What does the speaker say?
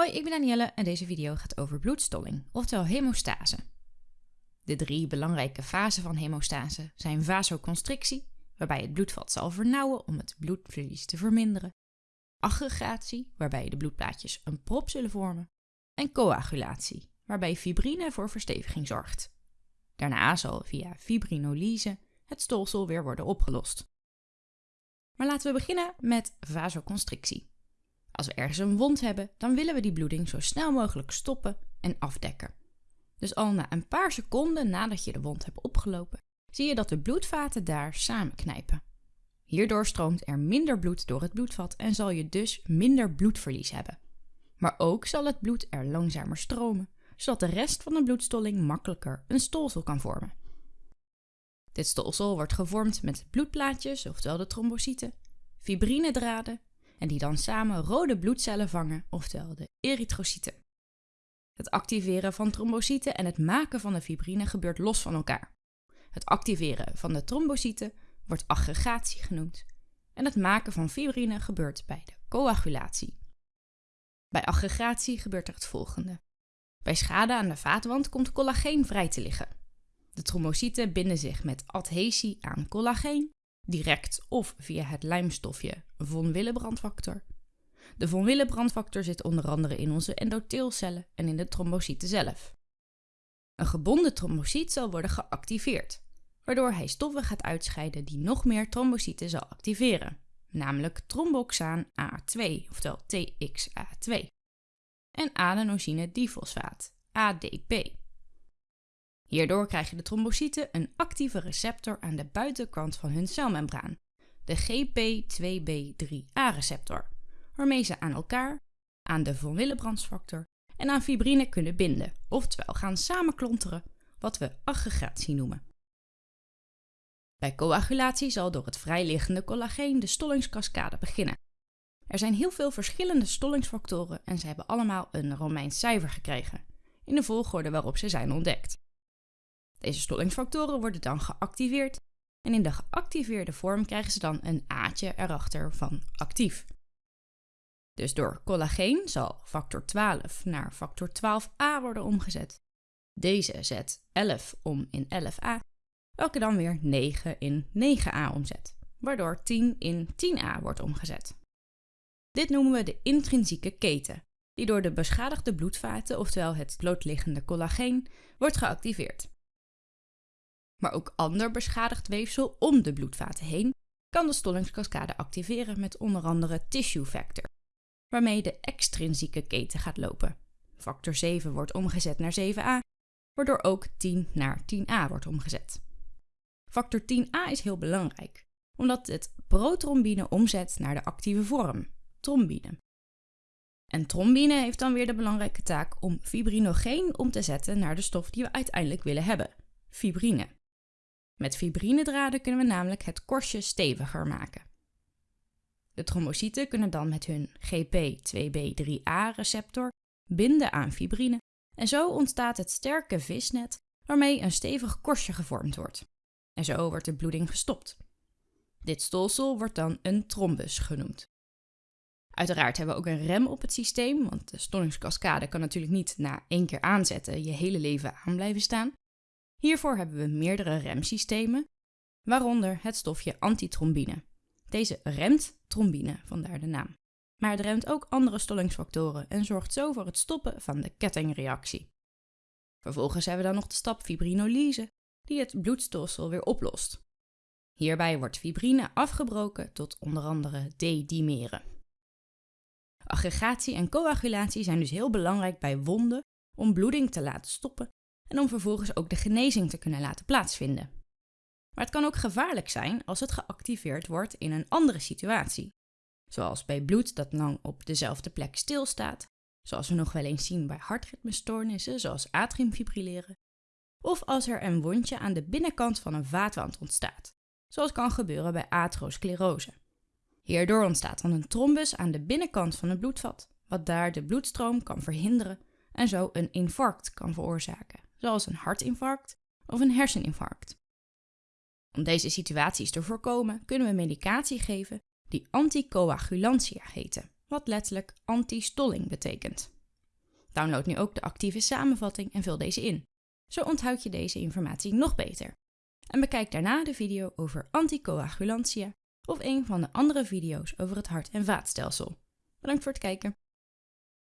Hoi, ik ben Danielle en deze video gaat over bloedstolling, oftewel hemostase. De drie belangrijke fasen van hemostase zijn vasoconstrictie, waarbij het bloedvat zal vernauwen om het bloedverlies te verminderen, aggregatie, waarbij de bloedplaatjes een prop zullen vormen, en coagulatie, waarbij fibrine voor versteviging zorgt. Daarna zal via fibrinolyse het stolsel weer worden opgelost. Maar laten we beginnen met vasoconstrictie. Als we ergens een wond hebben, dan willen we die bloeding zo snel mogelijk stoppen en afdekken. Dus al na een paar seconden nadat je de wond hebt opgelopen, zie je dat de bloedvaten daar samenknijpen. Hierdoor stroomt er minder bloed door het bloedvat en zal je dus minder bloedverlies hebben. Maar ook zal het bloed er langzamer stromen, zodat de rest van de bloedstolling makkelijker een stolsel kan vormen. Dit stolsel wordt gevormd met bloedplaatjes, oftewel de trombocyten, fibrinedraden en die dan samen rode bloedcellen vangen, oftewel de erytrocyten. Het activeren van trombocyten en het maken van de fibrine gebeurt los van elkaar. Het activeren van de trombocyten wordt aggregatie genoemd en het maken van fibrine gebeurt bij de coagulatie. Bij aggregatie gebeurt er het volgende. Bij schade aan de vaatwand komt collageen vrij te liggen. De trombocyten binden zich met adhesie aan collageen direct of via het lijmstofje von Willebrand-factor. De von Willebrand-factor zit onder andere in onze endotheelcellen en in de trombocyten zelf. Een gebonden trombocyt zal worden geactiveerd, waardoor hij stoffen gaat uitscheiden die nog meer trombocyten zal activeren, namelijk tromboxaan A2, oftewel TXA2, en adenosine difosfaat, ADP. Hierdoor krijgen de trombocyten een actieve receptor aan de buitenkant van hun celmembraan, de GP2B3A-receptor, waarmee ze aan elkaar, aan de von Willebrandsfactor en aan fibrine kunnen binden, oftewel gaan samenklonteren, wat we aggregatie noemen. Bij coagulatie zal door het vrijliggende collageen de stollingskaskade beginnen. Er zijn heel veel verschillende stollingsfactoren en ze hebben allemaal een Romeins cijfer gekregen, in de volgorde waarop ze zijn ontdekt. Deze stollingsfactoren worden dan geactiveerd en in de geactiveerde vorm krijgen ze dan een A'tje erachter van actief. Dus door collageen zal factor 12 naar factor 12a worden omgezet. Deze zet 11 om in 11a, welke dan weer 9 in 9a omzet, waardoor 10 in 10a wordt omgezet. Dit noemen we de intrinsieke keten, die door de beschadigde bloedvaten, oftewel het blootliggende collageen, wordt geactiveerd maar ook ander beschadigd weefsel om de bloedvaten heen, kan de stollingskaskade activeren met onder andere tissue factor, waarmee de extrinsieke keten gaat lopen. Factor 7 wordt omgezet naar 7a, waardoor ook 10 naar 10a wordt omgezet. Factor 10a is heel belangrijk, omdat het protrombine omzet naar de actieve vorm, trombine. En trombine heeft dan weer de belangrijke taak om fibrinogeen om te zetten naar de stof die we uiteindelijk willen hebben, fibrine. Met fibrinedraden kunnen we namelijk het korstje steviger maken. De trombocyten kunnen dan met hun GP2B3A-receptor binden aan fibrine en zo ontstaat het sterke visnet waarmee een stevig korstje gevormd wordt. En zo wordt de bloeding gestopt. Dit stolsel wordt dan een trombus genoemd. Uiteraard hebben we ook een rem op het systeem, want de stollingskaskade kan natuurlijk niet na één keer aanzetten je hele leven aan blijven staan. Hiervoor hebben we meerdere remsystemen, waaronder het stofje antitrombine. Deze remt trombine, vandaar de naam. Maar het remt ook andere stollingsfactoren en zorgt zo voor het stoppen van de kettingreactie. Vervolgens hebben we dan nog de stap fibrinolyse, die het bloedstolsel weer oplost. Hierbij wordt fibrine afgebroken tot onder andere D-dimeren. Aggregatie en coagulatie zijn dus heel belangrijk bij wonden om bloeding te laten stoppen en om vervolgens ook de genezing te kunnen laten plaatsvinden. Maar het kan ook gevaarlijk zijn als het geactiveerd wordt in een andere situatie, zoals bij bloed dat lang op dezelfde plek stilstaat, zoals we nog wel eens zien bij hartritmestoornissen zoals atriumfibrilleren, of als er een wondje aan de binnenkant van een vaatwand ontstaat, zoals kan gebeuren bij atherosclerose. Hierdoor ontstaat dan een trombus aan de binnenkant van het bloedvat, wat daar de bloedstroom kan verhinderen en zo een infarct kan veroorzaken zoals een hartinfarct of een herseninfarct. Om deze situaties te voorkomen kunnen we medicatie geven die anticoagulantia heten, wat letterlijk antistolling betekent. Download nu ook de actieve samenvatting en vul deze in. Zo onthoud je deze informatie nog beter. En bekijk daarna de video over anticoagulantia of een van de andere video's over het hart- en vaatstelsel. Bedankt voor het kijken.